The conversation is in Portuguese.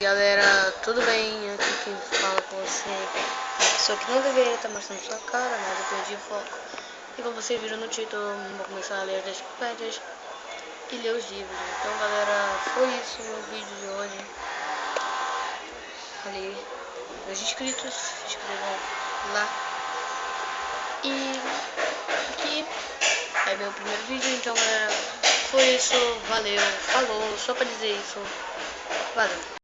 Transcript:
Galera, tudo bem? Aqui quem fala com você é a pessoa que não deveria estar mostrando sua cara, mas eu perdi o foco. E como vocês viram no título, vou começar a ler as enciclopédias e ler os livros. Então galera, foi isso o vídeo de hoje. Ali, meus inscritos, se inscrevam lá. E aqui é meu primeiro vídeo, então galera, foi isso, valeu, falou, só pra dizer isso. Valeu.